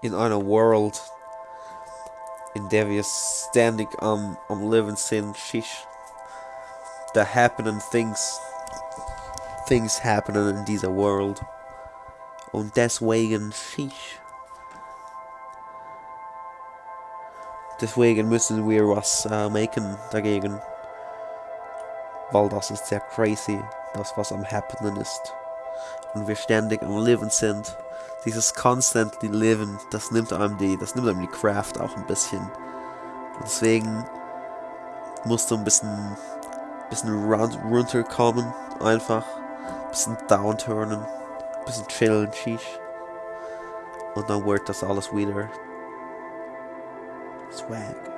in einer World, in der wir ständig am, um, am um, Leben sind, shish. Da happening things. Things happening in dieser World. Und deswegen, shish. Deswegen müssen wir was äh, machen dagegen. Weil das ist sehr crazy, das was am happening ist. Und wir ständig am Leben sind. Dieses constantly Leben, das nimmt einem die, das nimmt einem die Craft auch ein bisschen. Und deswegen musst du ein bisschen, bisschen run, runterkommen, einfach. Ein bisschen downturnen, ein bisschen chillen, sheesh. Und dann wird das alles wieder Swag.